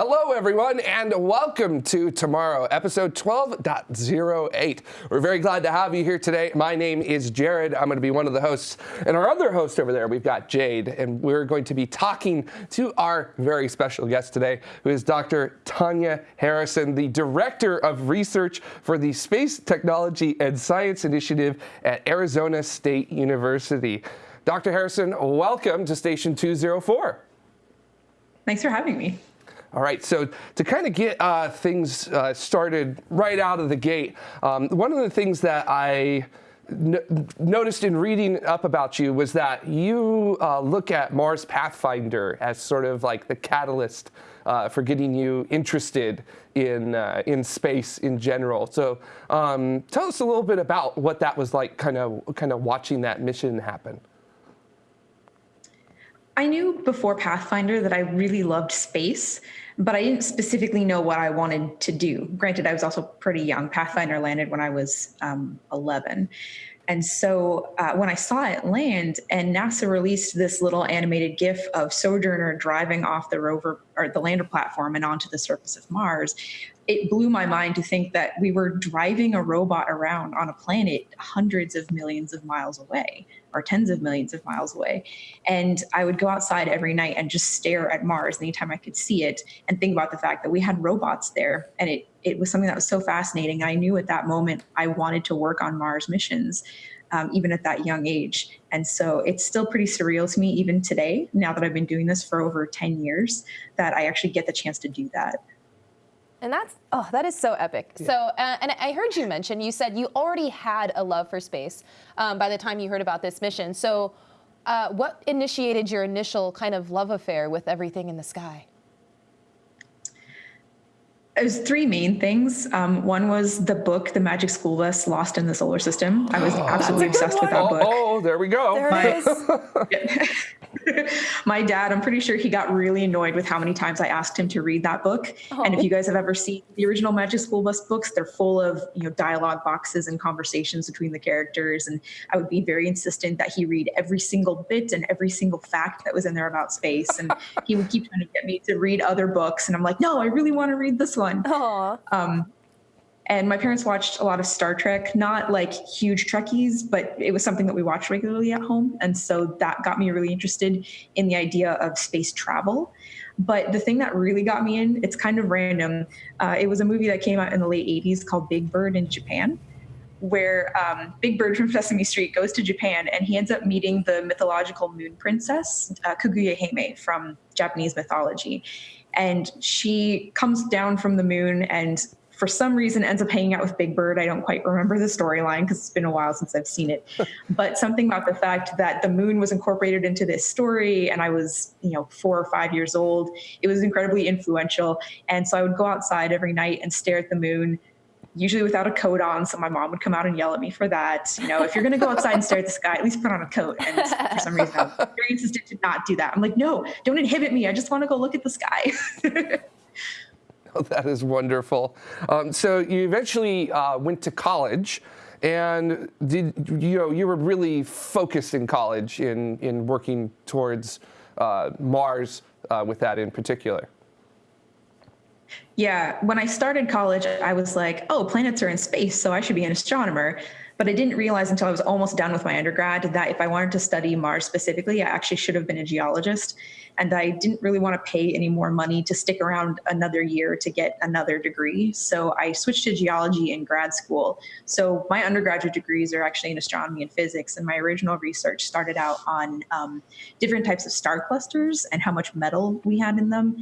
Hello, everyone, and welcome to Tomorrow, episode 12.08. We're very glad to have you here today. My name is Jared. I'm going to be one of the hosts. And our other host over there, we've got Jade, and we're going to be talking to our very special guest today, who is Dr. Tanya Harrison, the Director of Research for the Space Technology and Science Initiative at Arizona State University. Dr. Harrison, welcome to Station 204. Thanks for having me. All right, so to kind of get uh, things uh, started right out of the gate, um, one of the things that I noticed in reading up about you was that you uh, look at Mars Pathfinder as sort of like the catalyst uh, for getting you interested in uh, in space in general. So um, tell us a little bit about what that was like, kind of kind of watching that mission happen. I knew before Pathfinder that I really loved space, but I didn't specifically know what I wanted to do. Granted, I was also pretty young. Pathfinder landed when I was um, 11. And so uh, when I saw it land and NASA released this little animated GIF of Sojourner driving off the rover or the lander platform and onto the surface of Mars, it blew my mind to think that we were driving a robot around on a planet hundreds of millions of miles away or tens of millions of miles away. And I would go outside every night and just stare at Mars anytime I could see it and think about the fact that we had robots there. And it, it was something that was so fascinating. I knew at that moment I wanted to work on Mars missions. Um, even at that young age. And so it's still pretty surreal to me, even today, now that I've been doing this for over 10 years, that I actually get the chance to do that. And that's, oh, that is so epic. Yeah. So, uh, and I heard you mention, you said you already had a love for space um, by the time you heard about this mission. So, uh, what initiated your initial kind of love affair with everything in the sky? There's three main things. Um, one was the book, The Magic School Bus Lost in the Solar System. I was oh, absolutely obsessed with that book. Oh, there we go. There it is. my dad, I'm pretty sure he got really annoyed with how many times I asked him to read that book. Oh. And if you guys have ever seen the original Magic School Bus books, they're full of, you know, dialogue boxes and conversations between the characters. And I would be very insistent that he read every single bit and every single fact that was in there about space. And he would keep trying to get me to read other books. And I'm like, no, I really want to read this one. Um, and my parents watched a lot of Star Trek, not like huge Trekkies, but it was something that we watched regularly at home. And so that got me really interested in the idea of space travel. But the thing that really got me in, it's kind of random. Uh, it was a movie that came out in the late 80s called Big Bird in Japan, where um, Big Bird from Sesame Street goes to Japan and he ends up meeting the mythological moon princess, uh, Kaguya Hime from Japanese mythology. And she comes down from the moon and for some reason ends up hanging out with Big Bird. I don't quite remember the storyline because it's been a while since I've seen it. but something about the fact that the moon was incorporated into this story and I was, you know, four or five years old, it was incredibly influential. And so I would go outside every night and stare at the moon, usually without a coat on. So my mom would come out and yell at me for that. You know, if you're going to go outside and stare at the sky, at least put on a coat. And for some reason, I'm very insistent to not do that. I'm like, no, don't inhibit me. I just want to go look at the sky. that is wonderful. Um, so you eventually uh, went to college and did you know you were really focused in college in in working towards uh, Mars uh, with that in particular. Yeah, when I started college, I was like, oh, planets are in space, so I should be an astronomer. But I didn't realize until I was almost done with my undergrad that if I wanted to study Mars specifically, I actually should have been a geologist. And I didn't really want to pay any more money to stick around another year to get another degree. So I switched to geology in grad school. So my undergraduate degrees are actually in astronomy and physics. And my original research started out on um, different types of star clusters and how much metal we had in them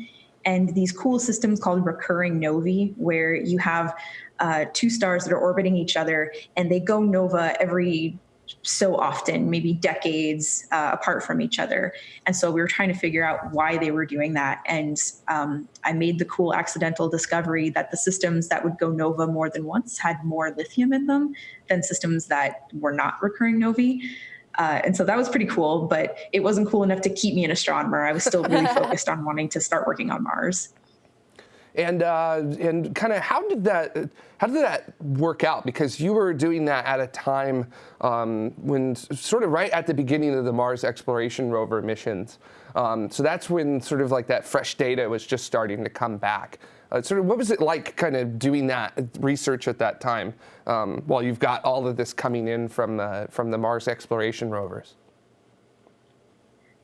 and these cool systems called recurring novae, where you have uh, two stars that are orbiting each other and they go nova every so often, maybe decades uh, apart from each other. And so we were trying to figure out why they were doing that. And um, I made the cool accidental discovery that the systems that would go nova more than once had more lithium in them than systems that were not recurring novae. Uh, and so that was pretty cool, but it wasn't cool enough to keep me an astronomer. I was still really focused on wanting to start working on Mars. And uh, and kind of how did that how did that work out? Because you were doing that at a time um, when sort of right at the beginning of the Mars exploration rover missions. Um, so that's when sort of like that fresh data was just starting to come back. Uh, sort of what was it like kind of doing that research at that time um, while you've got all of this coming in from the, from the Mars exploration rovers?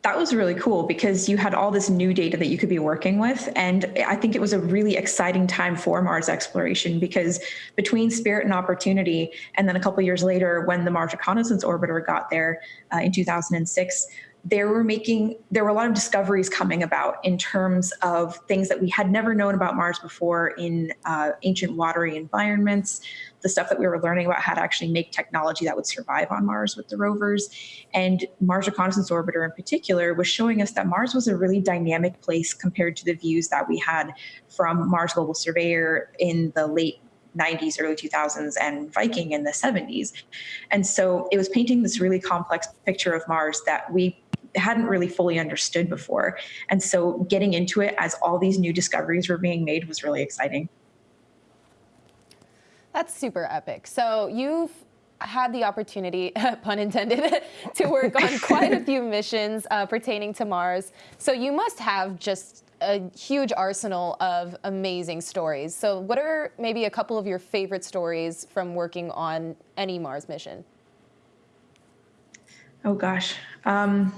that was really cool because you had all this new data that you could be working with. And I think it was a really exciting time for Mars exploration because between Spirit and Opportunity, and then a couple years later, when the Mars Reconnaissance Orbiter got there uh, in 2006, there were making there were a lot of discoveries coming about in terms of things that we had never known about Mars before in uh, ancient watery environments. The stuff that we were learning about how to actually make technology that would survive on Mars with the rovers, and Mars Reconnaissance Orbiter in particular was showing us that Mars was a really dynamic place compared to the views that we had from Mars Global Surveyor in the late 90s, early 2000s, and Viking in the 70s. And so it was painting this really complex picture of Mars that we hadn't really fully understood before. And so getting into it as all these new discoveries were being made was really exciting. That's super epic. So you've had the opportunity, pun intended, to work on quite a few missions uh, pertaining to Mars. So you must have just a huge arsenal of amazing stories. So what are maybe a couple of your favorite stories from working on any Mars mission? Oh gosh. Um,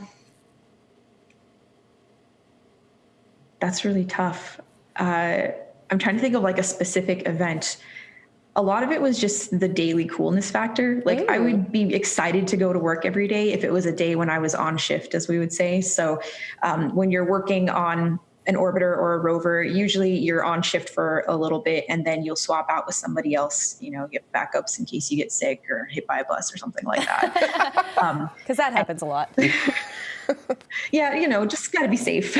that's really tough. Uh, I'm trying to think of like a specific event. A lot of it was just the daily coolness factor. Like Ooh. I would be excited to go to work every day if it was a day when I was on shift, as we would say. So um, when you're working on an orbiter or a rover, usually you're on shift for a little bit and then you'll swap out with somebody else, you know, get backups in case you get sick or hit by a bus or something like that. Because um, that happens and, a lot. yeah, you know, just got to be safe.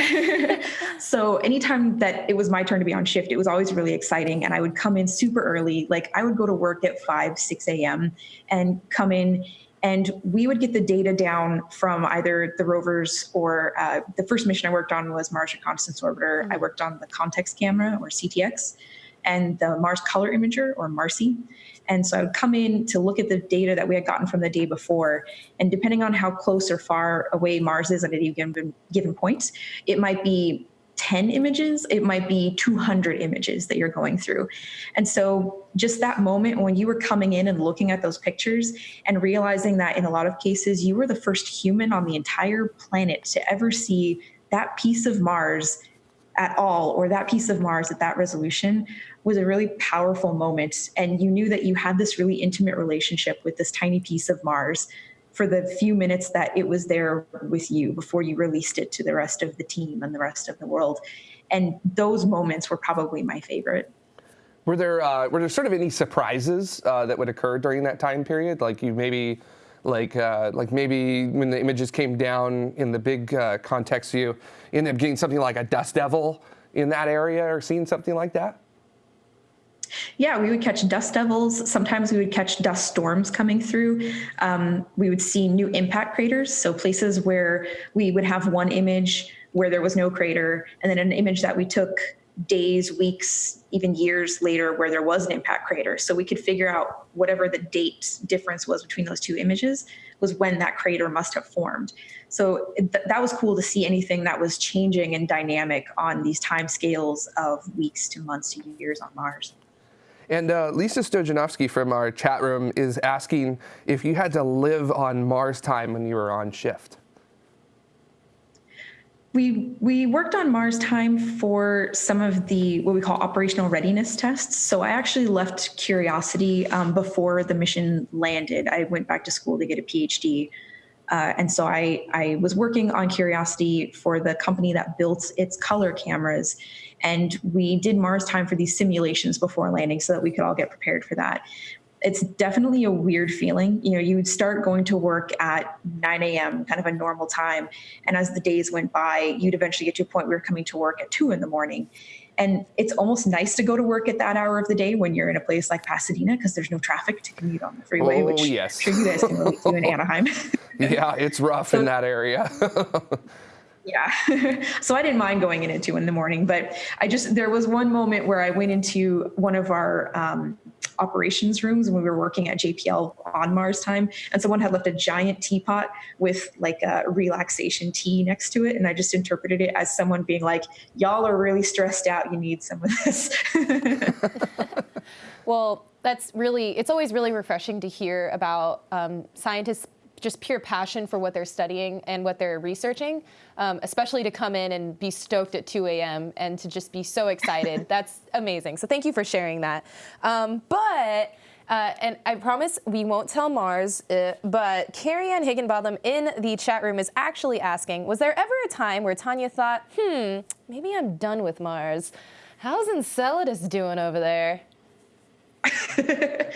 so anytime that it was my turn to be on shift, it was always really exciting. And I would come in super early. Like I would go to work at 5, 6 a.m. and come in and we would get the data down from either the rovers or uh, the first mission I worked on was Mars Reconnaissance Orbiter. Mm-hmm. I worked on the context camera or CTX and the Mars Color Imager or MARCI. And so I would come in to look at the data that we had gotten from the day before. And depending on how close or far away Mars is at any given, given point, it might be 10 images, it might be 200 images that you're going through. And so, just that moment when you were coming in and looking at those pictures and realizing that in a lot of cases, you were the first human on the entire planet to ever see that piece of Mars at all, or that piece of Mars at that resolution, was a really powerful moment. And you knew that you had this really intimate relationship with this tiny piece of Mars for the few minutes that it was there with you before you released it to the rest of the team and the rest of the world. And those moments were probably my favorite. Were there uh, were there sort of any surprises uh, that would occur during that time period? Like you maybe like uh, like maybe when the images came down in the big uh, context view, ended up getting something like a dust devil in that area, or seeing something like that. Yeah, we would catch dust devils. Sometimes we would catch dust storms coming through. Um, we would see new impact craters, so places where we would have one image where there was no crater, and then an image that we took days, weeks, even years later where there was an impact crater. So we could figure out whatever the date difference was between those two images was when that crater must have formed. So th- that was cool to see anything that was changing and dynamic on these time scales of weeks to months to years on Mars. And uh, Lisa Stojanovsky from our chat room is asking if you had to live on Mars time when you were on shift. We, we worked on Mars time for some of the what we call operational readiness tests. So I actually left Curiosity um, before the mission landed. I went back to school to get a PhD. Uh, and so I, I was working on Curiosity for the company that built its color cameras. And we did Mars time for these simulations before landing so that we could all get prepared for that. It's definitely a weird feeling. You know, you would start going to work at 9 a.m., kind of a normal time. And as the days went by, you'd eventually get to a point where you're coming to work at 2 in the morning. And it's almost nice to go to work at that hour of the day when you're in a place like Pasadena because there's no traffic to commute on the freeway, oh, which yes. I'm sure you guys can relate to in Anaheim. yeah, it's rough so, in that area. Yeah. so I didn't mind going in at two in the morning, but I just, there was one moment where I went into one of our um, operations rooms when we were working at JPL on Mars time, and someone had left a giant teapot with like a relaxation tea next to it. And I just interpreted it as someone being like, y'all are really stressed out. You need some of this. well, that's really, it's always really refreshing to hear about um, scientists just pure passion for what they're studying and what they're researching, um, especially to come in and be stoked at 2 a.m. and to just be so excited. That's amazing. So thank you for sharing that. Um, but uh, and I promise we won't tell Mars, uh, but Carrie Ann Higginbotham in the chat room is actually asking, was there ever a time where Tanya thought, hmm, maybe I'm done with Mars? How's Enceladus doing over there?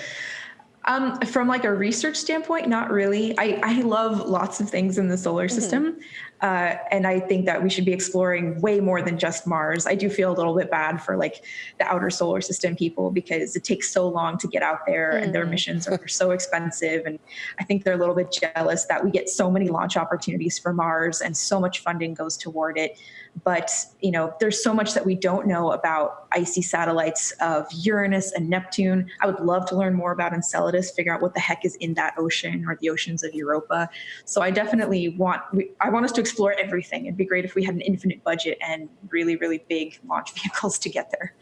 Um, from like a research standpoint, not really. I, I love lots of things in the solar mm-hmm. system. Mm -hmm. Uh, and I think that we should be exploring way more than just Mars. I do feel a little bit bad for like the outer solar system people because it takes so long to get out there mm. and their mm. missions are so expensive. And I think they're a little bit jealous that we get so many launch opportunities for Mars and so much funding goes toward it but you know there's so much that we don't know about icy satellites of Uranus and Neptune. I would love to learn more about Enceladus, figure out what the heck is in that ocean or the oceans of Europa. So I definitely want I want us to explore everything. It'd be great if we had an infinite budget and really really big launch vehicles to get there.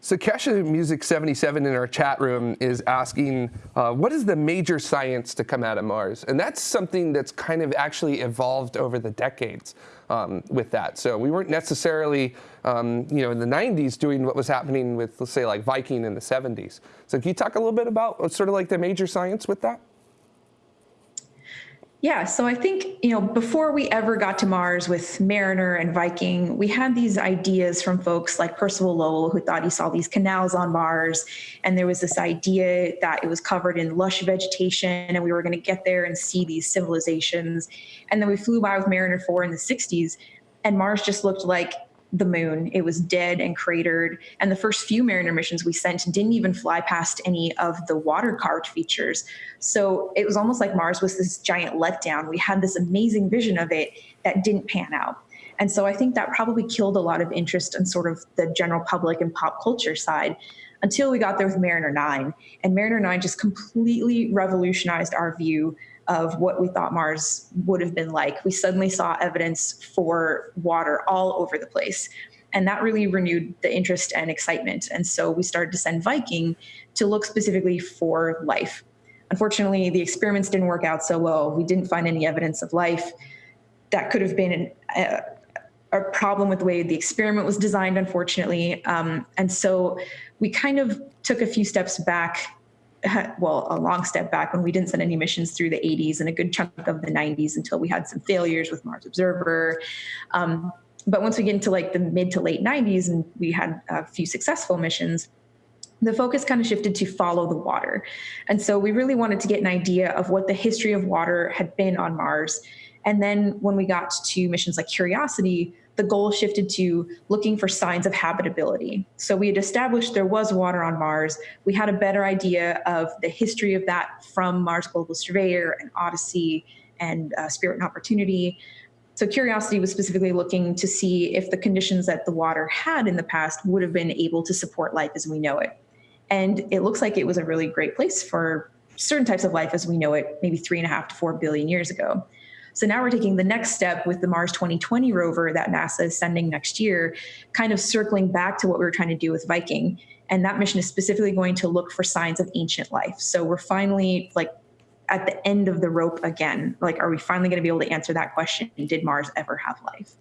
So Kesha Music 77 in our chat room is asking, uh, what is the major science to come out of Mars? And that's something that's kind of actually evolved over the decades um, with that. So we weren't necessarily, um, you know, in the 90s doing what was happening with, let's say, like Viking in the 70s. So can you talk a little bit about sort of like the major science with that? Yeah, so I think, you know, before we ever got to Mars with Mariner and Viking, we had these ideas from folks like Percival Lowell, who thought he saw these canals on Mars. And there was this idea that it was covered in lush vegetation and we were going to get there and see these civilizations. And then we flew by with Mariner 4 in the 60s, and Mars just looked like the moon. It was dead and cratered. And the first few Mariner missions we sent didn't even fly past any of the water carved features. So it was almost like Mars was this giant letdown. We had this amazing vision of it that didn't pan out. And so I think that probably killed a lot of interest in sort of the general public and pop culture side until we got there with Mariner 9. And Mariner 9 just completely revolutionized our view of what we thought Mars would have been like. We suddenly saw evidence for water all over the place. And that really renewed the interest and excitement. And so we started to send Viking to look specifically for life. Unfortunately, the experiments didn't work out so well. We didn't find any evidence of life. That could have been an, a, a, problem with the way the experiment was designed, unfortunately. Um, and so we kind of took a few steps back well, a long step back when we didn't send any missions through the 80s and a good chunk of the 90s until we had some failures with Mars Observer. Um, but once we get into like the mid to late 90s and we had a few successful missions, the focus kind of shifted to follow the water. And so we really wanted to get an idea of what the history of water had been on Mars. And then when we got to missions like Curiosity, the goal shifted to looking for signs of habitability. So we had established there was water on Mars. We had a better idea of the history of that from Mars Global Surveyor and Odyssey and uh, Spirit and Opportunity. So Curiosity was specifically looking to see if the conditions that the water had in the past would have been able to support life as we know it. And it looks like it was a really great place for certain types of life as we know it, maybe three and a half to four billion years ago. So now we're taking the next step with the Mars 2020 rover that NASA is sending next year, kind of circling back to what we were trying to do with Viking. And that mission is specifically going to look for signs of ancient life. So we're finally like at the end of the rope again. Like, are we finally going to be able to answer that question? Did Mars ever have life?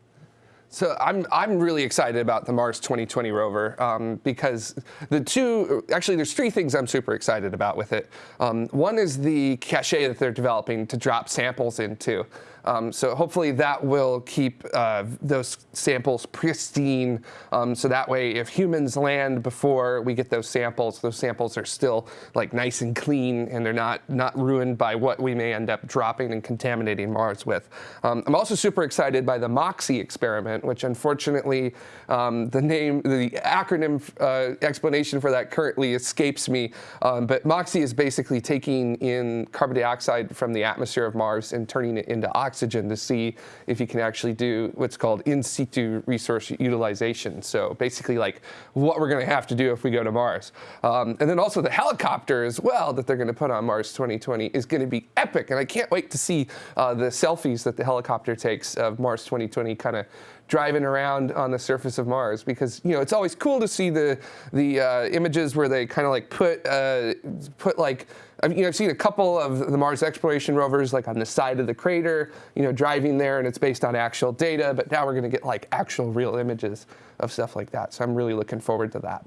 So I'm, I'm really excited about the Mars 2020 rover um, because the two, actually there's three things I'm super excited about with it. Um, one is the cache that they're developing to drop samples into. Um, so hopefully that will keep uh, those samples pristine. Um, so that way, if humans land before we get those samples, those samples are still like nice and clean and they're not, not ruined by what we may end up dropping and contaminating Mars with. Um, I'm also super excited by the MOXIE experiment, which unfortunately um, the name, the acronym uh, explanation for that currently escapes me. Um, but MOXIE is basically taking in carbon dioxide from the atmosphere of Mars and turning it into oxygen oxygen to see if you can actually do what's called in situ resource utilization. So basically like what we're going to have to do if we go to Mars. Um, and then also the helicopter as well that they're going to put on Mars 2020 is going to be epic. And I can't wait to see uh, the selfies that the helicopter takes of Mars 2020 kind of driving around on the surface of Mars because you know it's always cool to see the the uh, images where they kind of like put uh, put like I've, you know I've seen a couple of the Mars exploration rovers like on the side of the crater you know driving there and it's based on actual data but now we're going to get like actual real images of stuff like that so I'm really looking forward to that.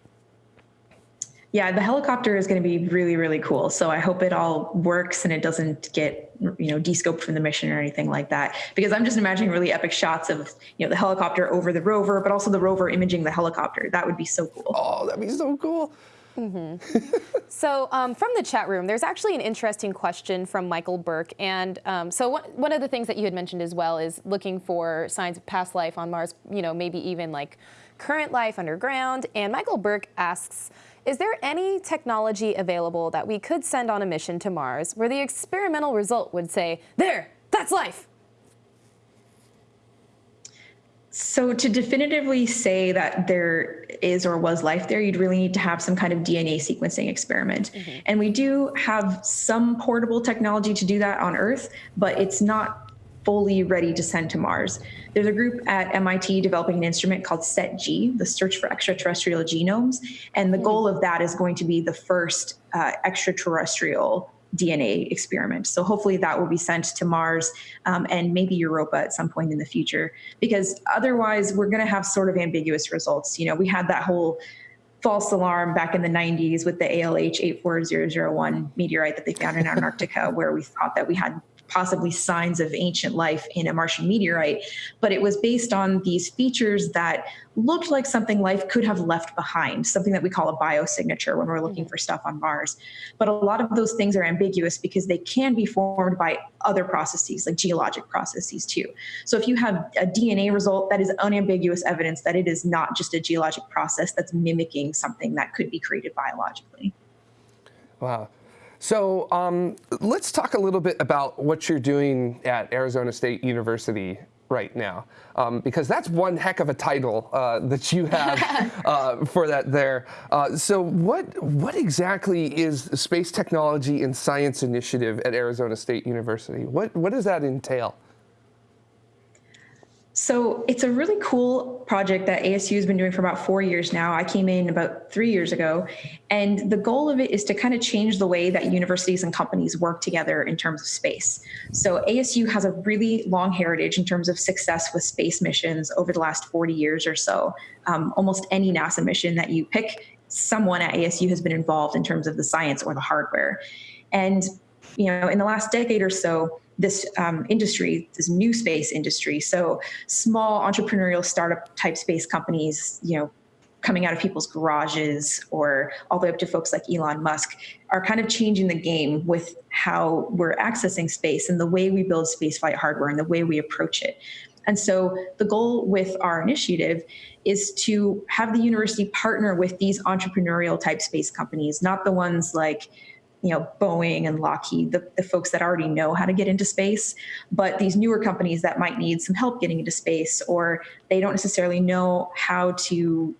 Yeah, the helicopter is going to be really, really cool. So I hope it all works and it doesn't get, you know, descoped from the mission or anything like that. Because I'm just imagining really epic shots of, you know, the helicopter over the rover, but also the rover imaging the helicopter. That would be so cool. Oh, that'd be so cool. Mm -hmm. so um, from the chat room, there's actually an interesting question from Michael Burke. And um, so one, one of the things that you had mentioned as well is looking for signs of past life on Mars, you know, maybe even like current life underground. And Michael Burke asks, is there any technology available that we could send on a mission to Mars where the experimental result would say, there, that's life? So to definitively say that there is or was life there, you'd really need to have some kind of DNA sequencing experiment. Mm -hmm. And we do have some portable technology to do that on Earth, but it's not fully ready to send to Mars. There's a group at MIT developing an instrument called SETG, the Search for Extraterrestrial Genomes. And the hmm. goal of that is going to be the first uh, extraterrestrial DNA experiment. So hopefully that will be sent to Mars um, and maybe Europa at some point in the future, because otherwise we're going to have sort of ambiguous results. You know, we had that whole false alarm back in the 90s with the ALH 84001 meteorite that they found in Antarctica, where we thought that we had possibly signs of ancient life in a Martian meteorite, but it was based on these features that looked like something life could have left behind, something that we call a biosignature when we're looking mm-hmm. for stuff on Mars. But a lot of those things are ambiguous because they can be formed by other processes, like geologic processes too. So if you have a DNA result, that is unambiguous evidence that it is not just a geologic process that's mimicking something that could be created biologically. Wow. So um, let's talk a little bit about what you're doing at Arizona State University right now, um, because that's one heck of a title uh, that you have uh, for that there. Uh, so what what exactly is the Space Technology and Science Initiative at Arizona State University? What what does that entail? So it's a really cool project that ASU has been doing for about four years now. I came in about three years ago, and the goal of it is to kind of change the way that universities and companies work together in terms of space. So ASU has a really long heritage in terms of success with space missions over the last 40 years or so. Um, almost any NASA mission that you pick, someone at ASU has been involved in terms of the science or the hardware. And you know, in the last decade or so, this um, industry, this new space industry. So small entrepreneurial startup type space companies, you know, coming out of people's garages or all the way up to folks like Elon Musk are kind of changing the game with how we're accessing space and the way we build spaceflight hardware and the way we approach it. And so the goal with our initiative is to have the university partner with these entrepreneurial type space companies, not the ones like you know boeing and lockheed the, the folks that already know how to get into space but these newer companies that might need some help getting into space or they don't necessarily know how to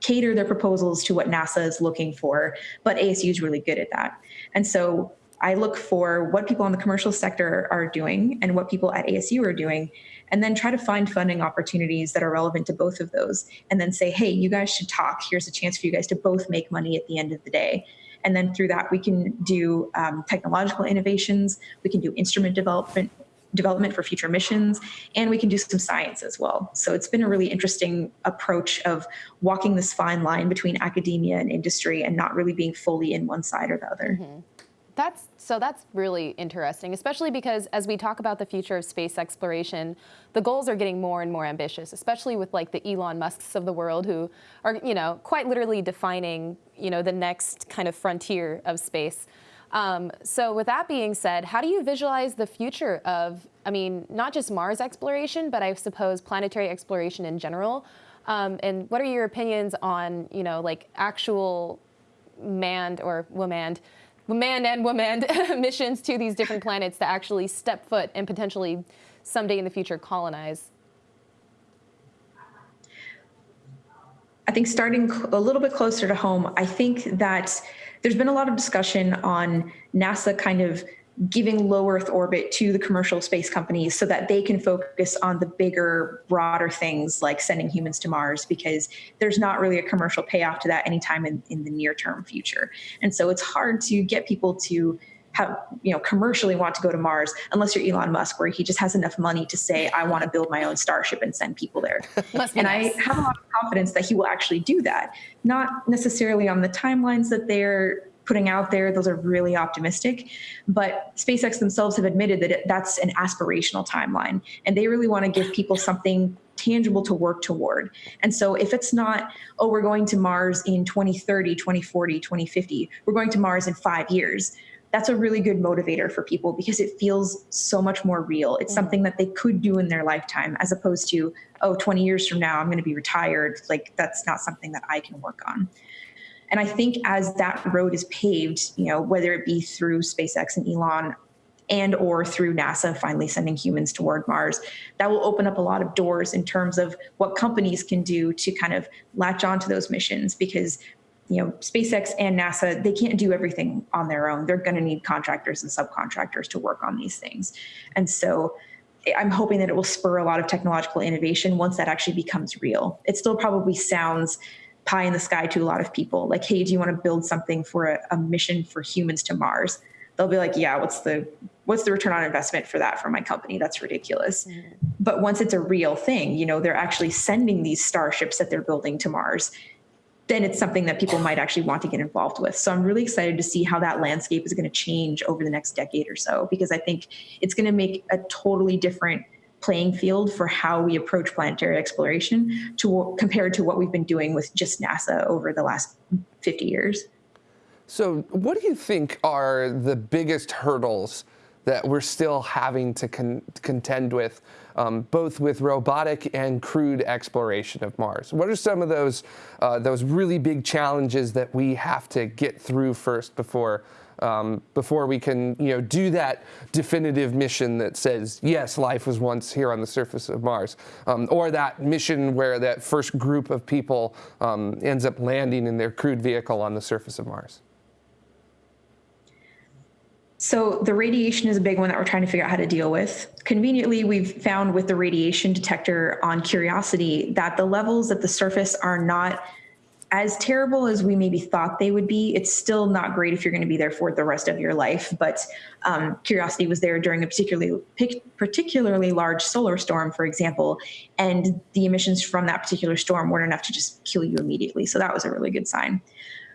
cater their proposals to what nasa is looking for but asu is really good at that. And so i look for what people in the commercial sector are doing and what people at asu are doing and then try to find funding opportunities that are relevant to both of those and then say hey you guys should talk. Here's a chance for you guys to both make money at the end of the day and then through that, we can do um, technological innovations, we can do instrument development, development for future missions, and we can do some science as well. So it's been a really interesting approach of walking this fine line between academia and industry and not really being fully in one side or the other. Mm -hmm. That's so that's really interesting, especially because as we talk about the future of space exploration, the goals are getting more and more ambitious, especially with like the Elon Musks of the world who are, you know, quite literally defining, you know, the next kind of frontier of space. Um, so with that being said, how do you visualize the future of, I mean, not just Mars exploration, but I suppose planetary exploration in general? Um, and what are your opinions on, you know, like actual manned or womaned man and woman missions to these different planets to actually step foot and potentially someday in the future colonize? I think starting a little bit closer to home, I think that there's been a lot of discussion on NASA kind of giving low Earth orbit to the commercial space companies so that they can focus on the bigger, broader things like sending humans to Mars, because there's not really a commercial payoff to that anytime in, in the near term future. And so it's hard to get people to have you know commercially want to go to Mars unless you're Elon Musk, where he just has enough money to say, I want to build my own starship and send people there. and nice. I have a lot of confidence that he will actually do that. Not necessarily on the timelines that they're putting out there, those are really optimistic. But SpaceX themselves have admitted that it, that's an aspirational timeline. And they really want to give people something tangible to work toward. And so if it's not, oh, we're going to Mars in 2030, 2040, 2050, we're going to Mars in five years. That's a really good motivator for people because it feels so much more real. It's mm-hmm. something that they could do in their lifetime as opposed to, oh, 20 years from now, I'm going to be retired. Like, that's not something that I can work on. And I think as that road is paved, you know, whether it be through SpaceX and Elon and or through NASA finally sending humans toward Mars, that will open up a lot of doors in terms of what companies can do to kind of latch onto those missions because you know SpaceX and NASA they can't do everything on their own. They're going to need contractors and subcontractors to work on these things. And so I'm hoping that it will spur a lot of technological innovation once that actually becomes real. It still probably sounds pie in the sky to a lot of people. Like, hey, do you want to build something for a, a, mission for humans to Mars? They'll be like, yeah, what's the what's the return on investment for that for my company? That's ridiculous. Mm-hmm. But once it's a real thing, you know, they're actually sending these starships that they're building to Mars. Then it's something that people might actually want to get involved with. So I'm really excited to see how that landscape is going to change over the next decade or so, because I think it's going to make a totally different playing field for how we approach planetary exploration to compared to what we've been doing with just NASA over the last 50 years. So, what do you think are the biggest hurdles that we're still having to con contend with, um, both with robotic and crewed exploration of Mars? What are some of those uh, those really big challenges that we have to get through first before um, before we can you know, do that definitive mission that says, yes, life was once here on the surface of Mars. Um, or that mission where that first group of people um, ends up landing in their crewed vehicle on the surface of Mars. So the radiation is a big one that we're trying to figure out how to deal with. Conveniently, we've found with the radiation detector on Curiosity that the levels at the surface are not as terrible as we maybe thought they would be, it's still not great if you're going to be there for the rest of your life. But um, Curiosity was there during a particularly particularly large solar storm, for example, and the emissions from that particular storm weren't enough to just kill you immediately. So that was a really good sign.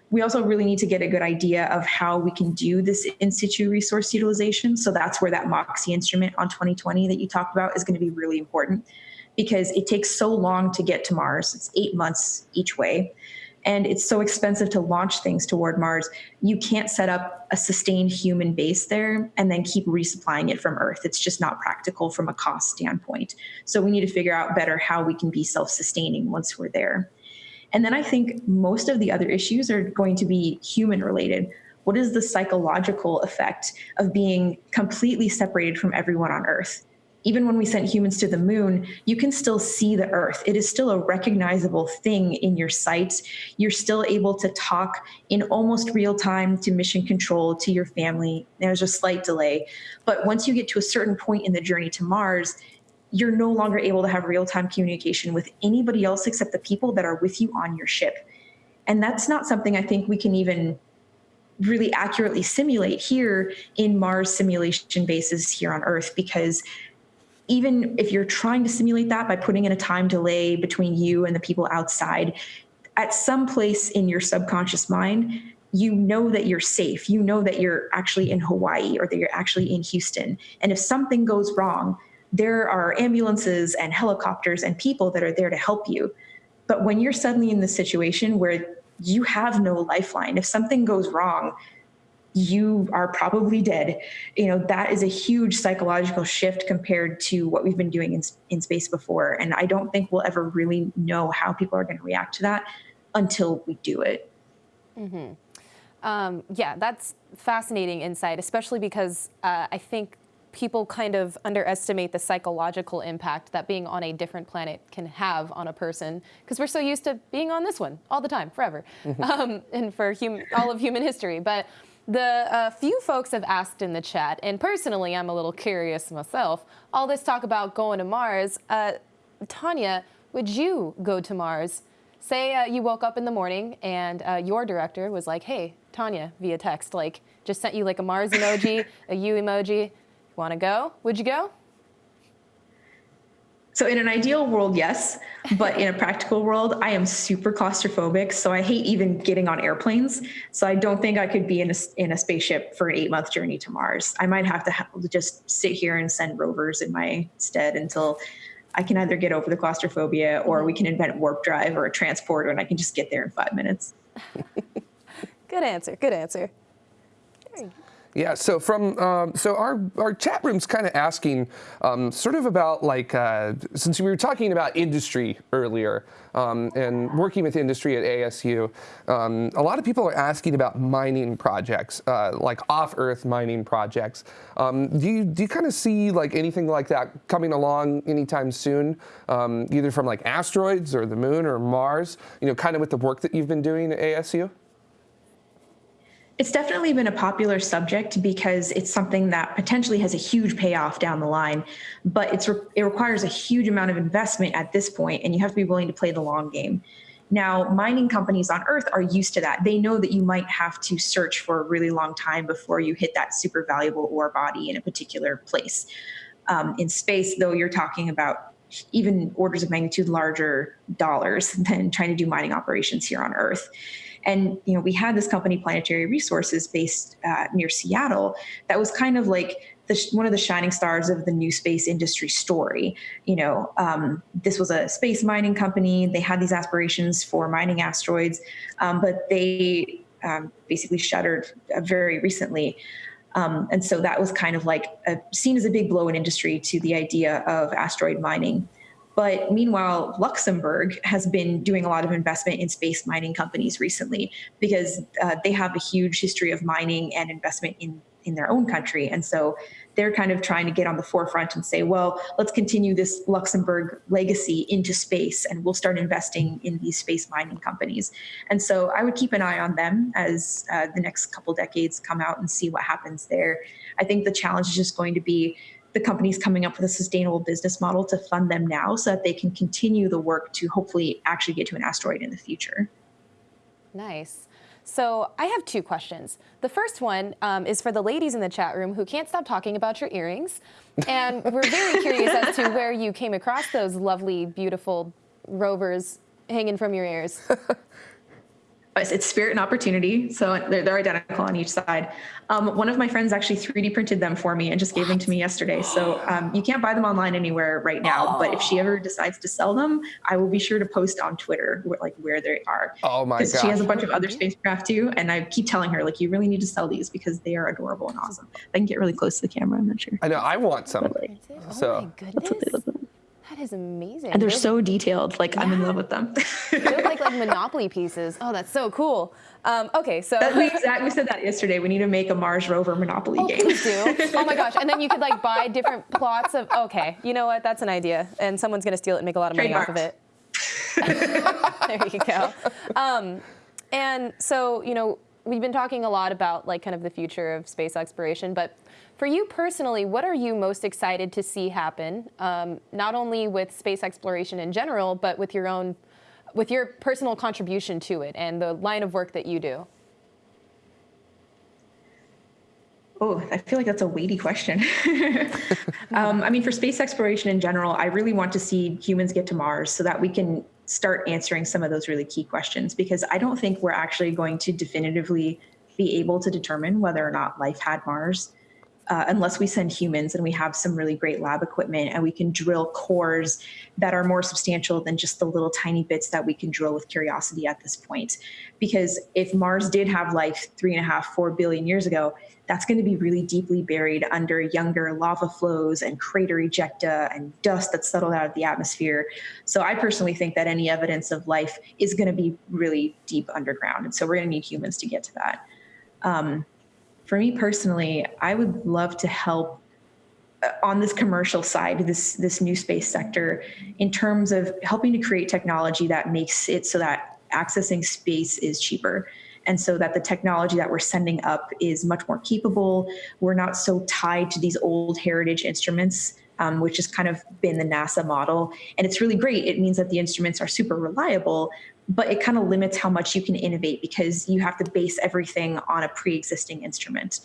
We also really need to get a good idea of how we can do this in situ resource utilization. So that's where that MOXIE instrument on 2020 that you talked about is going to be really important because it takes so long to get to Mars. It's eight months each way and it's so expensive to launch things toward Mars, you can't set up a sustained human base there and then keep resupplying it from Earth. It's just not practical from a cost standpoint. So we need to figure out better how we can be self sustaining once we're there. And then I think most of the other issues are going to be human related. What is the psychological effect of being completely separated from everyone on Earth? Even when we sent humans to the moon, you can still see the Earth. It is still a recognizable thing in your sight. You're still able to talk in almost real time to mission control, to your family. There's a slight delay. But once you get to a certain point in the journey to Mars, you're no longer able to have real time communication with anybody else except the people that are with you on your ship. And that's not something I think we can even really accurately simulate here in Mars simulation bases here on Earth because even if you're trying to simulate that by putting in a time delay between you and the people outside, at some place in your subconscious mind, you know that you're safe. You know that you're actually in Hawaii or that you're actually in Houston. And if something goes wrong, there are ambulances and helicopters and people that are there to help you. But when you're suddenly in the situation where you have no lifeline, if something goes wrong, you are probably dead. You know, that is a huge psychological shift compared to what we've been doing in, in space before. And I don't think we'll ever really know how people are going to react to that until we do it. Mm-hmm. Um, yeah, that's fascinating insight, especially because uh, I think people kind of underestimate the psychological impact that being on a different planet can have on a person because we're so used to being on this one all the time, forever, mm-hmm. um, and for hum- all of human history. But the uh, few folks have asked in the chat, and personally, I'm a little curious myself. All this talk about going to Mars, uh, Tanya, would you go to Mars? Say uh, you woke up in the morning and uh, your director was like, "Hey, Tanya," via text, like just sent you like a Mars emoji, a U emoji. You Want to go? Would you go? So in an ideal world, yes, but in a practical world, I am super claustrophobic. So I hate even getting on airplanes. So I don't think I could be in a in a spaceship for an eight month journey to Mars. I might have to, have to just sit here and send rovers in my stead until I can either get over the claustrophobia or we can invent warp drive or a transporter and I can just get there in five minutes. good answer. Good answer. Yeah, so from um, so our our chat room's kind of asking um, sort of about like uh, since we were talking about industry earlier um, and working with industry at ASU, um, a lot of people are asking about mining projects, uh, like off-Earth mining projects. Um, do you do you kind of see like anything like that coming along anytime soon, um, either from like asteroids or the moon or Mars? You know, kind of with the work that you've been doing at ASU. It's definitely been a popular subject because it's something that potentially has a huge payoff down the line, but it's re- it requires a huge amount of investment at this point, and you have to be willing to play the long game. Now, mining companies on Earth are used to that. They know that you might have to search for a really long time before you hit that super valuable ore body in a particular place. Um, in space, though, you're talking about even orders of magnitude larger dollars than trying to do mining operations here on Earth. And you know, we had this company, Planetary Resources, based uh, near Seattle, that was kind of like the, one of the shining stars of the new space industry story. You know, um, this was a space mining company. They had these aspirations for mining asteroids, um, but they um, basically shuttered uh, very recently. Um, and so that was kind of like a, seen as a big blow in industry to the idea of asteroid mining. But meanwhile, Luxembourg has been doing a lot of investment in space mining companies recently because uh, they have a huge history of mining and investment in in their own country. And so they're kind of trying to get on the forefront and say, well, let's continue this Luxembourg legacy into space and we'll start investing in these space mining companies. And so I would keep an eye on them as uh, the next couple decades come out and see what happens there. I think the challenge is just going to be the companies coming up with a sustainable business model to fund them now so that they can continue the work to hopefully actually get to an asteroid in the future. Nice. So I have two questions. The first one um, is for the ladies in the chat room who can't stop talking about your earrings. And we're very curious as to where you came across those lovely, beautiful rovers hanging from your ears. it's spirit and opportunity. So they're, they're identical on each side. Um, one of my friends actually 3D printed them for me and just gave what? them to me yesterday. So um, you can't buy them online anywhere right now. Oh. But if she ever decides to sell them, I will be sure to post on Twitter where, like where they are. Oh my god! She has a bunch of other spacecraft too, and I keep telling her like you really need to sell these because they are adorable and awesome. I can get really close to the camera. I'm not sure. I know I want some. Like, oh so. my goodness. That is amazing. And they're, so detailed. Like yeah. I'm in love with them. they look like like Monopoly pieces. Oh, that's so cool. Um, okay, so that's exact, we said that yesterday. We need to make a Mars rover Monopoly oh, game. Please do. Oh my gosh! And then you could like buy different plots of. Okay, you know what? That's an idea, and someone's gonna steal it and make a lot of money off of it. there you go. Um, and so you know we've been talking a lot about like kind of the future of space exploration, but for you personally, what are you most excited to see happen, um, not only with space exploration in general, but with your own, with your personal contribution to it and the line of work that you do? Oh, I feel like that's a weighty question. um, I mean, for space exploration in general, I really want to see humans get to Mars so that we can start answering some of those really key questions because I don't think we're actually going to definitively be able to determine whether or not life had Mars uh, unless we send humans and we have some really great lab equipment and we can drill cores that are more substantial than just the little tiny bits that we can drill with curiosity at this point. Because if Mars did have life three and a half, four billion years ago, that's going to be really deeply buried under younger lava flows and crater ejecta and dust that's settled out of the atmosphere. So I personally think that any evidence of life is going to be really deep underground. And so we're going to need humans to get to that. Um, for me personally, I would love to help on this commercial side, this this new space sector, in terms of helping to create technology that makes it so that accessing space is cheaper and so that the technology that we're sending up is much more capable. We're not so tied to these old heritage instruments. Um, which has kind of been the NASA model. And it's really great. It means that the instruments are super reliable, but it kind of limits how much you can innovate because you have to base everything on a pre existing instrument.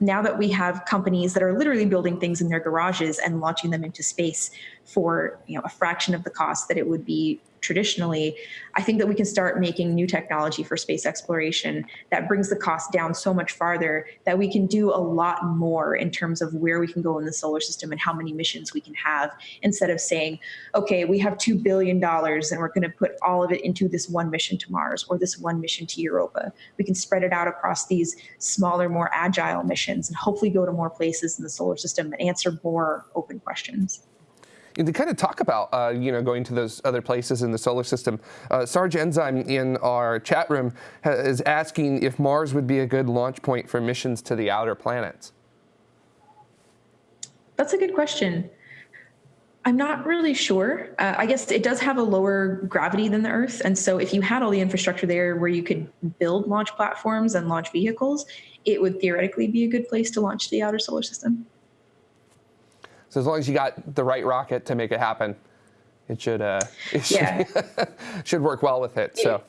Now that we have companies that are literally building things in their garages and launching them into space for you know a fraction of the cost that it would be traditionally, I think that we can start making new technology for space exploration that brings the cost down so much farther that we can do a lot more in terms of where we can go in the solar system and how many missions we can have instead of saying, okay, we have $2 billion and we're going to put all of it into this one mission to Mars or this one mission to Europa. We can spread it out across these smaller, more agile missions and hopefully go to more places in the solar system and answer more open questions to kind of talk about, uh, you know, going to those other places in the solar system, uh, Sarge Enzyme in our chat room is asking if Mars would be a good launch point for missions to the outer planets. That's a good question. I'm not really sure. Uh, I guess it does have a lower gravity than the Earth. And so if you had all the infrastructure there where you could build launch platforms and launch vehicles, it would theoretically be a good place to launch the outer solar system. So as long as you got the right rocket to make it happen, it should uh, it should, yeah. should work well with it. So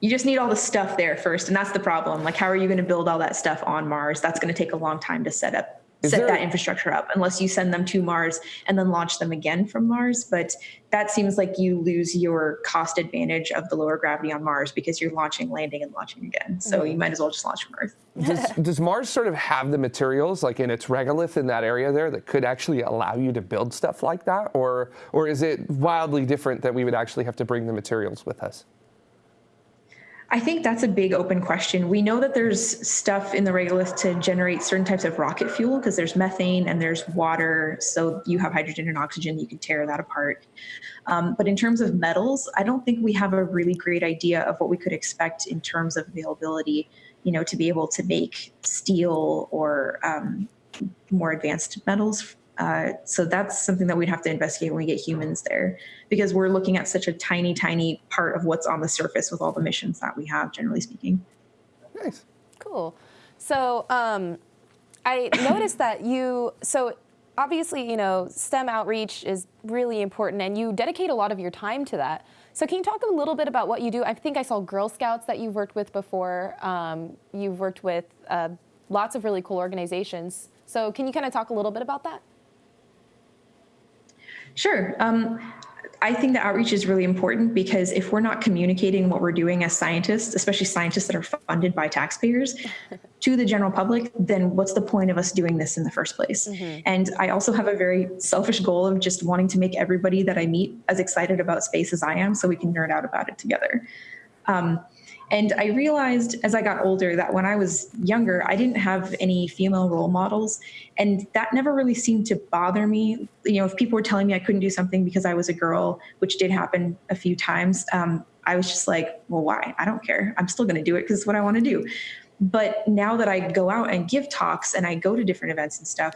you just need all the stuff there first, and that's the problem. Like, how are you going to build all that stuff on Mars? That's going to take a long time to set up is set there, that infrastructure up unless you send them to Mars and then launch them again from Mars. But that seems like you lose your cost advantage of the lower gravity on Mars because you're launching, landing, and launching again. So mm. you might as well just launch from Earth. Does, does, Mars sort of have the materials, like in its regolith in that area there, that could actually allow you to build stuff like that? Or, or is it wildly different that we would actually have to bring the materials with us? I think that's a big open question. We know that there's stuff in the regolith to generate certain types of rocket fuel because there's methane and there's water. So you have hydrogen and oxygen, you can tear that apart. Um, but in terms of metals, I don't think we have a really great idea of what we could expect in terms of availability, you know, to be able to make steel or um, more advanced metals uh, so that's something that we'd have to investigate when we get humans there because we're looking at such a tiny, tiny part of what's on the surface with all the missions that we have, generally speaking. Nice. Cool. So um, I noticed that you, so obviously, you know, STEM outreach is really important and you dedicate a lot of your time to that. So can you talk a little bit about what you do? I think I saw Girl Scouts that you've worked with before. Um, you've worked with uh, lots of really cool organizations. So can you kind of talk a little bit about that? Sure. Um, I think that outreach is really important because if we're not communicating what we're doing as scientists, especially scientists that are funded by taxpayers, to the general public, then what's the point of us doing this in the first place? Mm-hmm. And I also have a very selfish goal of just wanting to make everybody that I meet as excited about space as I am so we can nerd out about it together. Um, and I realized as I got older that when I was younger, I didn't have any female role models. And that never really seemed to bother me. You know, if people were telling me I couldn't do something because I was a girl, which did happen a few times, um, I was just like, well, why? I don't care. I'm still going to do it because it's what I want to do. But now that I go out and give talks and I go to different events and stuff,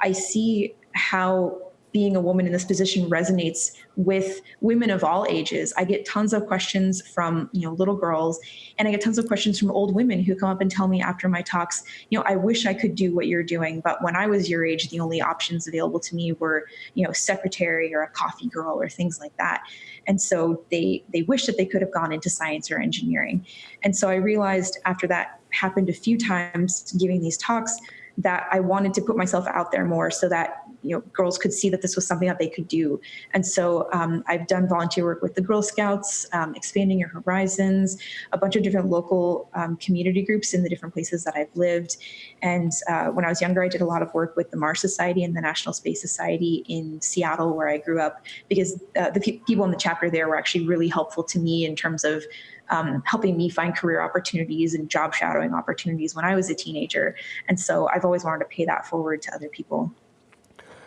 I see how being a woman in this position resonates with women of all ages. I get tons of questions from, you know, little girls and I get tons of questions from old women who come up and tell me after my talks, you know, I wish I could do what you're doing, but when I was your age, the only options available to me were, you know, secretary or a coffee girl or things like that. And so they they wish that they could have gone into science or engineering. And so I realized after that happened a few times giving these talks that I wanted to put myself out there more so that you know girls could see that this was something that they could do. And so um, I've done volunteer work with the Girl Scouts, um, expanding your horizons, a bunch of different local um, community groups in the different places that I've lived. And uh, when I was younger, I did a lot of work with the Mars Society and the National Space Society in Seattle, where I grew up, because uh, the pe people in the chapter there were actually really helpful to me in terms of um, helping me find career opportunities and job shadowing opportunities when I was a teenager. And so I've always wanted to pay that forward to other people.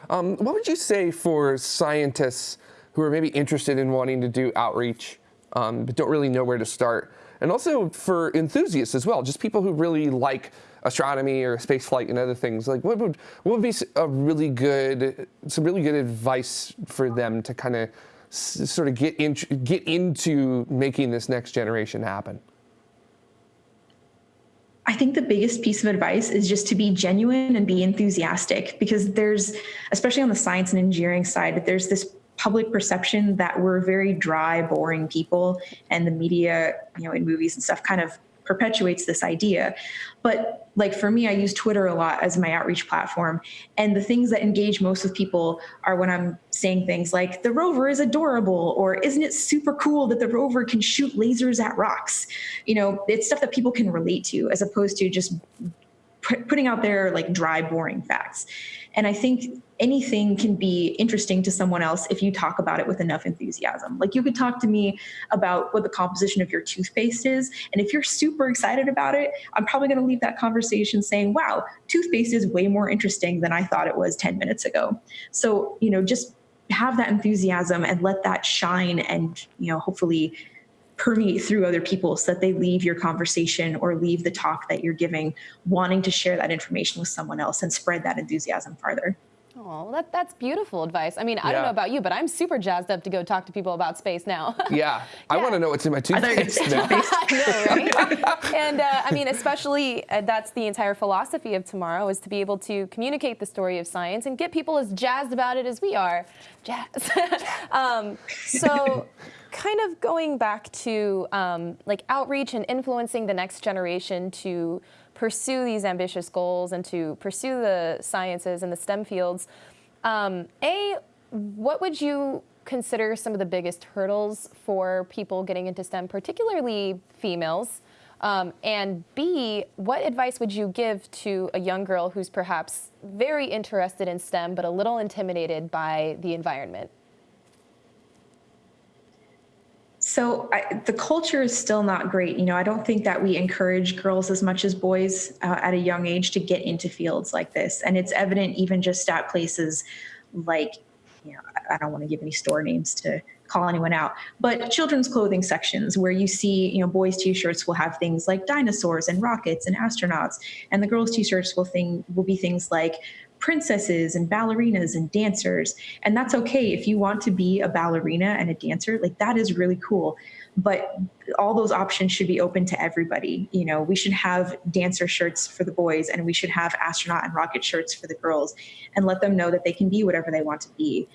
Um, what would you say for scientists who are maybe interested in wanting to do outreach um, but don't really know where to start. And also for enthusiasts as well, just people who really like astronomy or space flight and other things. Like, what would what would be a really good, some really good advice for them to kind of sort of get in, get into making this next generation happen? I think the biggest piece of advice is just to be genuine and be enthusiastic because there's, especially on the science and engineering side, there's this public perception that we're very dry, boring people, and the media, you know, in movies and stuff kind of perpetuates this idea. But like for me, I use Twitter a lot as my outreach platform. And the things that engage most of people are when I'm saying things like, the rover is adorable, or isn't it super cool that the rover can shoot lasers at rocks? You know, it's stuff that people can relate to as opposed to just putting out there like dry, boring facts. And I think anything can be interesting to someone else if you talk about it with enough enthusiasm. Like you could talk to me about what the composition of your toothpaste is. And if you're super excited about it, I'm probably going to leave that conversation saying, wow, toothpaste is way more interesting than I thought it was 10 minutes ago. So, you know, just have that enthusiasm and let that shine and, you know, hopefully permeate through other people so that they leave your conversation or leave the talk that you're giving wanting to share that information with someone else and spread that enthusiasm farther. Oh, that, that's beautiful advice. I mean, I don't know about you, but I'm super jazzed up to go talk to people about space now. yeah, yeah. I want to know what's in my toothpaste now. I know, right? and uh, I mean, especially uh, that's the entire philosophy of tomorrow is to be able to communicate the story of science and get people as jazzed about it as we are. Jazz. um, so kind of going back to um, like outreach and influencing the next generation to pursue these ambitious goals and to pursue the sciences and the STEM fields, um, A, what would you consider some of the biggest hurdles for people getting into STEM, particularly females? Um, and B, what advice would you give to a young girl who's perhaps very interested in STEM but a little intimidated by the environment? So I, the culture is still not great. You know, I don't think that we encourage girls as much as boys uh, at a young age to get into fields like this, and it's evident even just at places like, you know, I don't want to give any store names to call anyone out, but children's clothing sections where you see, you know, boys' t-shirts will have things like dinosaurs and rockets and astronauts, and the girls' t-shirts will thing will be things like princesses and ballerinas and dancers. And that's okay if you want to be a ballerina and a dancer, like that is really cool. But all those options should be open to everybody. You know, we should have dancer shirts for the boys and we should have astronaut and rocket shirts for the girls and let them know that they can be whatever they want to be.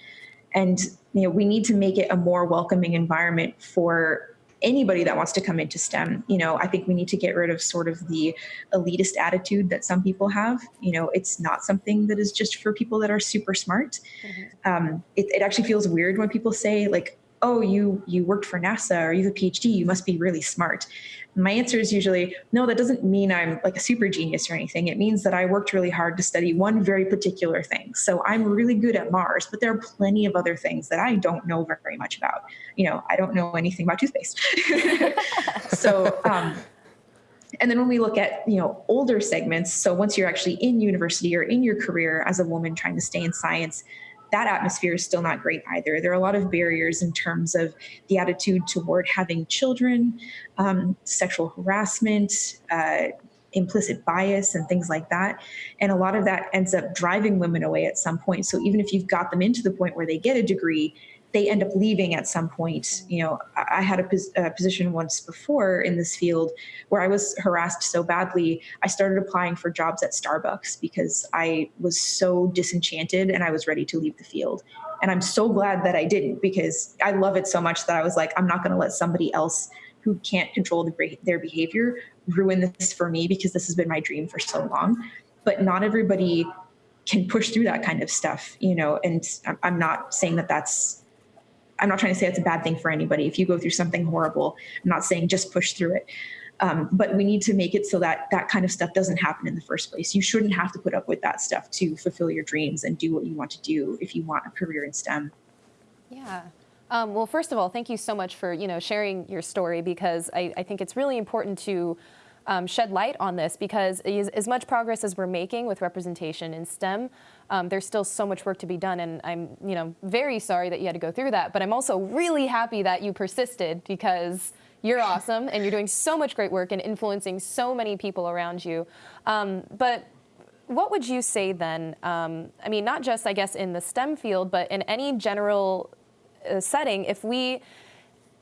And you know, we need to make it a more welcoming environment for anybody that wants to come into STEM. You know, I think we need to get rid of sort of the elitist attitude that some people have. You know, it's not something that is just for people that are super smart. Mm-hmm. Um, it, it actually feels weird when people say like, oh, you you worked for NASA or you have a PhD, you must be really smart. My answer is usually, no, that doesn't mean I'm like a super genius or anything. It means that I worked really hard to study one very particular thing. So I'm really good at Mars, but there are plenty of other things that I don't know very much about. You know, I don't know anything about toothpaste. so, um, and then when we look at you know older segments so once you're actually in university or in your career as a woman trying to stay in science that atmosphere is still not great either. There are a lot of barriers in terms of the attitude toward having children, um, sexual harassment, uh, implicit bias, and things like that. And a lot of that ends up driving women away at some point. So even if you've got them into the point where they get a degree, they end up leaving at some point. You know, I had a, pos- a, position once before in this field where I was harassed so badly, I started applying for jobs at Starbucks because I was so disenchanted and I was ready to leave the field. And I'm so glad that I didn't because I love it so much that I was like, I'm not going to let somebody else who can't control the, their behavior ruin this for me because this has been my dream for so long. But not everybody can push through that kind of stuff, you know, and I'm not saying that that's I'm not trying to say it's a bad thing for anybody. If you go through something horrible, I'm not saying just push through it. Um, but we need to make it so that that kind of stuff doesn't happen in the first place. You shouldn't have to put up with that stuff to fulfill your dreams and do what you want to do if you want a career in STEM. Yeah. Um, well, first of all, thank you so much for you know sharing your story because I, I think it's really important to um, shed light on this because as, as, much progress as we're making with representation in STEM, um, there's still so much work to be done. And I'm, you know, very sorry that you had to go through that. But I'm also really happy that you persisted because you're awesome and you're doing so much great work and influencing so many people around you. Um, but what would you say then? Um, I mean, not just, I guess, in the STEM field, but in any general uh, setting, if we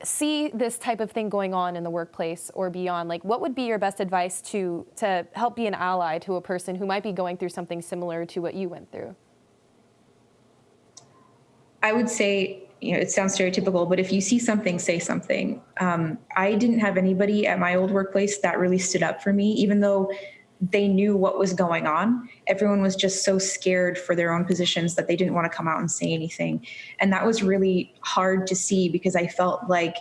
see this type of thing going on in the workplace or beyond, like what would be your best advice to, to help be an ally to a person who might be going through something similar to what you went through? I would say, you know, it sounds stereotypical, but if you see something, say something. Um, I didn't have anybody at my old workplace that really stood up for me, even though they knew what was going on. Everyone was just so scared for their own positions that they didn't want to come out and say anything. And that was really hard to see because I felt like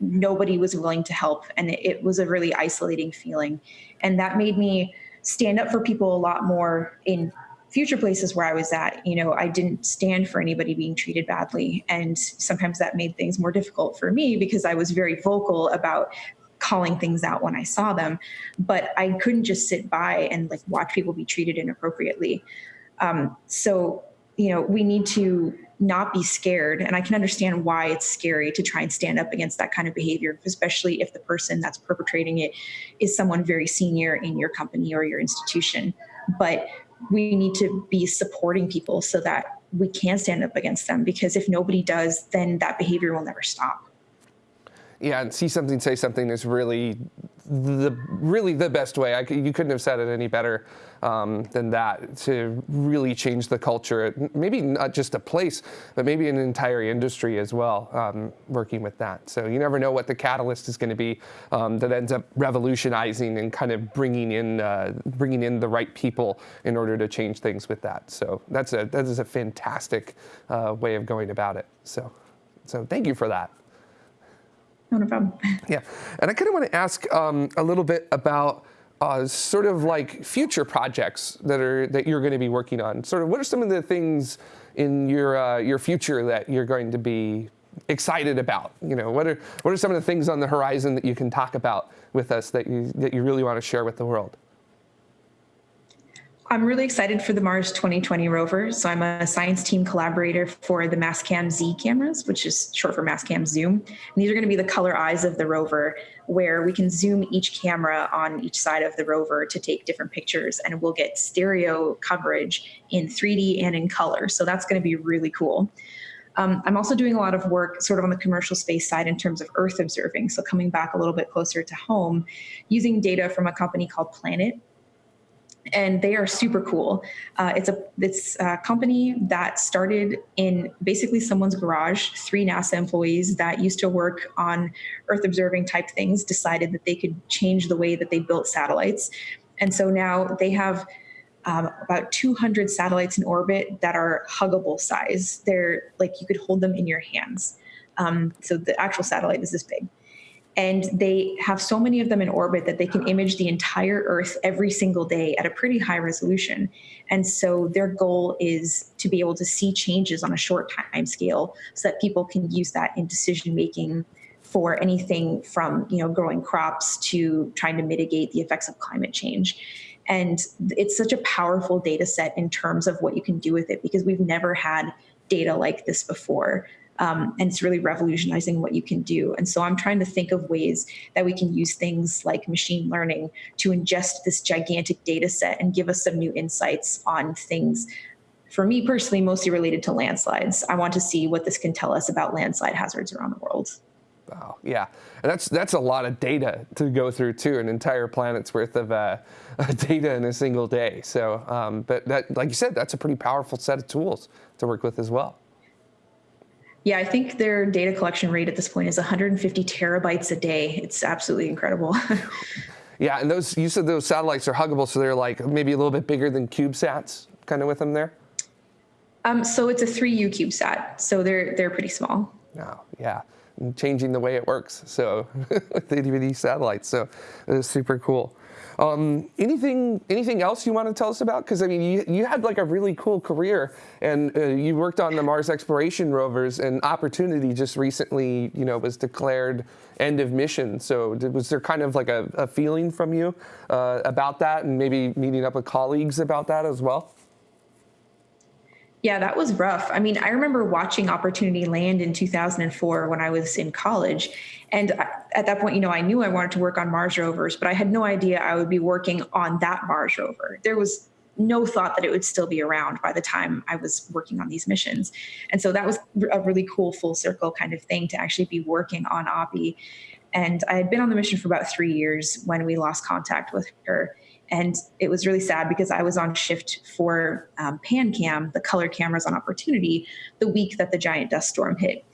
nobody was willing to help. And it, was a really isolating feeling. And that made me stand up for people a lot more in future places where I was at. You know, I didn't stand for anybody being treated badly. And sometimes that made things more difficult for me because I was very vocal about calling things out when I saw them, but I couldn't just sit by and like watch people be treated inappropriately. Um, so, you know, we need to not be scared. And I can understand why it's scary to try and stand up against that kind of behavior, especially if the person that's perpetrating it is someone very senior in your company or your institution. But we need to be supporting people so that we can stand up against them because if nobody does, then that behavior will never stop. Yeah, and see something, say something is really the really the best way. I, you couldn't have said it any better um, than that to really change the culture. Maybe not just a place, but maybe an entire industry as well. Um, working with that, so you never know what the catalyst is going to be um, that ends up revolutionizing and kind of bringing in uh, bringing in the right people in order to change things with that. So that's a that is a fantastic uh, way of going about it. So so thank you for that. No, no problem. Yeah, and I kind of want to ask um, a little bit about uh, sort of like future projects that are that you're going to be working on. Sort of, what are some of the things in your uh, your future that you're going to be excited about? You know, what are what are some of the things on the horizon that you can talk about with us that you that you really want to share with the world? I'm really excited for the Mars 2020 rover. So I'm a science team collaborator for the Mastcam Z cameras, which is short for Mastcam Zoom. And these are going to be the color eyes of the rover, where we can zoom each camera on each side of the rover to take different pictures, and we'll get stereo coverage in 3D and in color. So that's going to be really cool. Um, I'm also doing a lot of work sort of on the commercial space side in terms of Earth observing. So coming back a little bit closer to home, using data from a company called Planet and they are super cool. Uh, it's a it's a company that started in basically someone's garage. Three NASA employees that used to work on Earth observing type things decided that they could change the way that they built satellites, and so now they have. Um, about 200 satellites in orbit that are huggable size. They're like you could hold them in your hands. Um, so the actual satellite is this big and they have so many of them in orbit that they can image the entire earth every single day at a pretty high resolution. And so their goal is to be able to see changes on a short time scale so that people can use that in decision making for anything from you know growing crops to trying to mitigate the effects of climate change. And it's such a powerful data set in terms of what you can do with it because we've never had data like this before um, and it's really revolutionizing what you can do. And so I'm trying to think of ways that we can use things like machine learning to ingest this gigantic data set and give us some new insights on things. For me personally, mostly related to landslides. I want to see what this can tell us about landslide hazards around the world. Wow, yeah, and that's that's a lot of data to go through too, an entire planet's worth of uh, data in a single day. So, um, but that, like you said, that's a pretty powerful set of tools to work with as well. Yeah, I think their data collection rate at this point is 150 terabytes a day. It's absolutely incredible. yeah, and those you said those satellites are huggable, so they're like maybe a little bit bigger than CubeSats, kind of with them there. Um, so it's a 3U CubeSat, so they're they're pretty small. Oh, yeah, and changing the way it works. So with the DVD satellites, so it is super cool. Um, anything anything else you want to tell us about? Because I mean, you, you had like a really cool career, and uh, you worked on the Mars exploration rovers, and Opportunity just recently, you know, was declared end of mission. So did, was there kind of like a, a feeling from you uh, about that, and maybe meeting up with colleagues about that as well? Yeah, that was rough. I mean, I remember watching Opportunity land in 2004 when I was in college. And at that point, you know, I knew I wanted to work on Mars rovers, but I had no idea I would be working on that Mars rover. There was no thought that it would still be around by the time I was working on these missions. And so that was a really cool full circle kind of thing to actually be working on Oppie. And I had been on the mission for about three years when we lost contact with her. And it was really sad because I was on shift for um, PanCam, the color cameras on Opportunity, the week that the giant dust storm hit.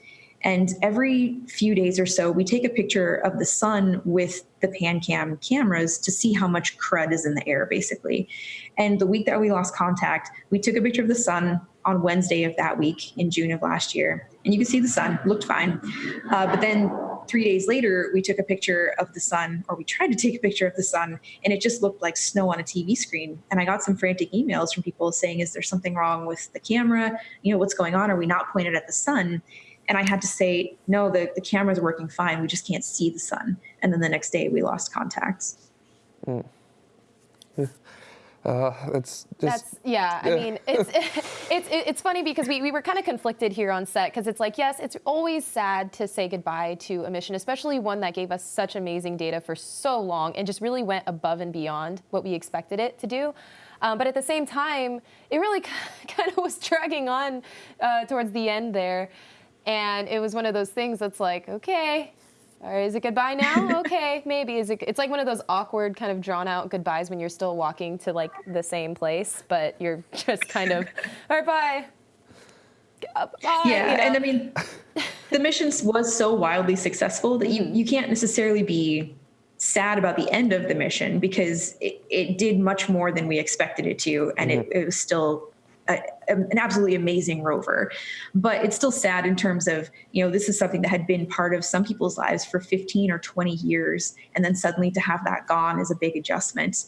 And every few days or so, we take a picture of the sun with the PanCam cameras to see how much crud is in the air, basically. And the week that we lost contact, we took a picture of the sun on Wednesday of that week in June of last year. And you can see the sun looked fine. Uh, but then three days later, we took a picture of the sun, or we tried to take a picture of the sun, and it just looked like snow on a TV screen. And I got some frantic emails from people saying, Is there something wrong with the camera? You know, what's going on? Are we not pointed at the sun? And I had to say, No, the, the camera's working fine. We just can't see the sun. And then the next day, we lost contact. Mm. Uh, it's just, That's yeah. I mean, it's it's it's funny because we, we were kind of conflicted here on set because it's like yes, it's always sad to say goodbye to a mission, especially one that gave us such amazing data for so long and just really went above and beyond what we expected it to do. Um, but at the same time, it really kind of was dragging on uh, towards the end there, and it was one of those things that's like okay, or is it goodbye now? okay, maybe. Is it? It's like one of those awkward, kind of drawn out goodbyes when you're still walking to like the same place, but you're just kind of, all right, bye. Uh, bye yeah, you know? and I mean, the mission was so wildly successful that you you can't necessarily be sad about the end of the mission because it, it did much more than we expected it to, and mm-hmm. it, it was still a, an absolutely amazing rover. But it's still sad in terms of, you know, this is something that had been part of some people's lives for 15 or 20 years. And then suddenly to have that gone is a big adjustment.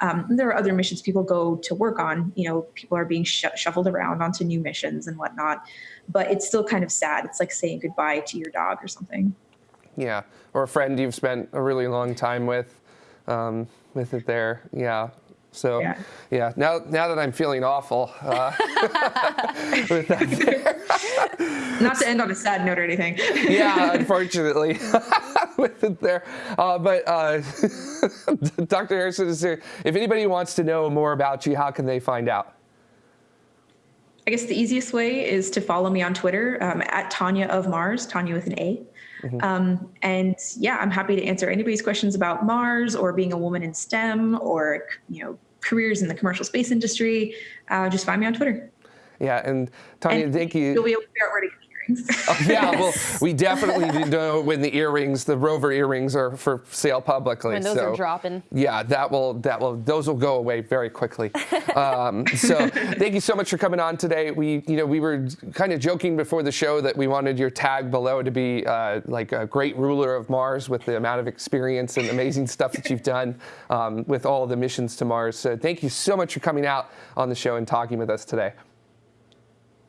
Um, there are other missions people go to work on. You know, people are being sh- shuffled around onto new missions and whatnot. But it's still kind of sad. It's like saying goodbye to your dog or something. Yeah, or a friend you've spent a really long time with, um, with it there. Yeah, so yeah, yeah now now that I'm feeling awful uh, Not to end on a sad note or anything. yeah, unfortunately, with it there. Uh, but uh, Dr. Harrison is here. If anybody wants to know more about you, how can they find out? I guess the easiest way is to follow me on Twitter um, at Tanya of Mars, Tanya with an A. Mm-hmm. Um, and yeah, I'm happy to answer anybody's questions about Mars or being a woman in STEM or you know careers in the commercial space industry. Uh, just find me on Twitter. Yeah, and Tanya, and thank you. You'll be able to figure out where to. Oh, yeah, well, we definitely know when the earrings, the Rover earrings, are for sale publicly. When those so, are dropping. Yeah, that will that will those will go away very quickly. um, so thank you so much for coming on today. We you know we were kind of joking before the show that we wanted your tag below to be uh, like a great ruler of Mars with the amount of experience and amazing stuff that you've done um, with all the missions to Mars. So thank you so much for coming out on the show and talking with us today.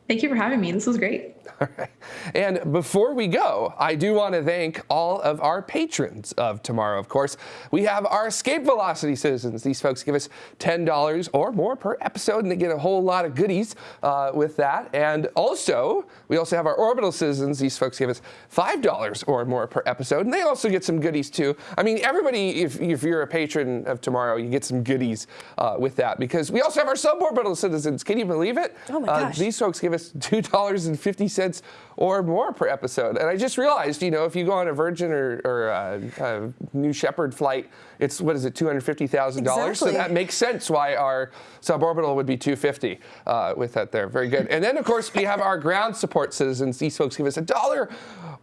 Thank you for having me. This was great. All right. And before we go, I do want to thank all of our patrons of tomorrow. Of course, we have our Escape Velocity citizens. These folks give us $10 or more per episode, and they get a whole lot of goodies uh, with that. And also, we also have our Orbital citizens. These folks give us $5 or more per episode, and they also get some goodies too. I mean, everybody, if, if you're a patron of tomorrow, you get some goodies uh, with that because we also have our suborbital citizens. Can you believe it? Oh my gosh. Uh, these folks give us $2.50 cents or more per episode. And I just realized, you know, if you go on a Virgin or, or a, a New Shepard flight, it's what is it, two hundred fifty thousand dollars. So that makes sense why our suborbital would be two fifty uh, with that there. Very good. And then of course we have our ground support citizens. These folks give us a dollar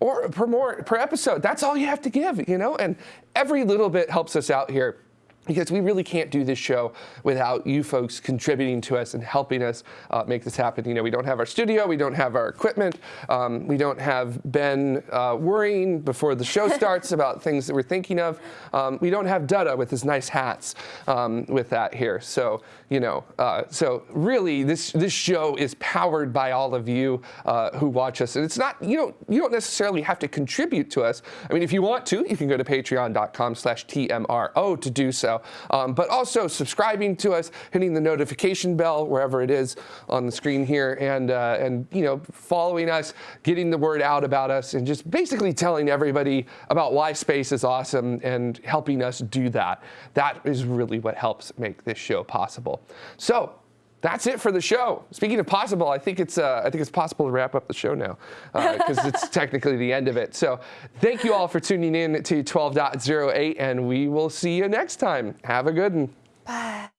or per more per episode. That's all you have to give, you know. And every little bit helps us out here because we really can't do this show without you folks contributing to us and helping us uh, make this happen. You know, we don't have our studio, we don't have our equipment, um, we don't have Ben uh, worrying before the show starts about things that we're thinking of. Um, we don't have Dutta with his nice hats um, with that here. So, you know, uh, so really this this show is powered by all of you uh, who watch us. And it's not, you don't, you don't necessarily have to contribute to us. I mean, if you want to, you can go to patreon.com slash TMRO to do Um, but also subscribing to us, hitting the notification bell wherever it is on the screen here, and uh, and you know following us, getting the word out about us, and just basically telling everybody about why space is awesome and helping us do that. That is really what helps make this show possible. So that's it for the show. Speaking of possible, I think it's uh, I think it's possible to wrap up the show now because uh, it's technically the end of it. So thank you all for tuning in to 12.08, and we will see you next time. Have a good one. Bye.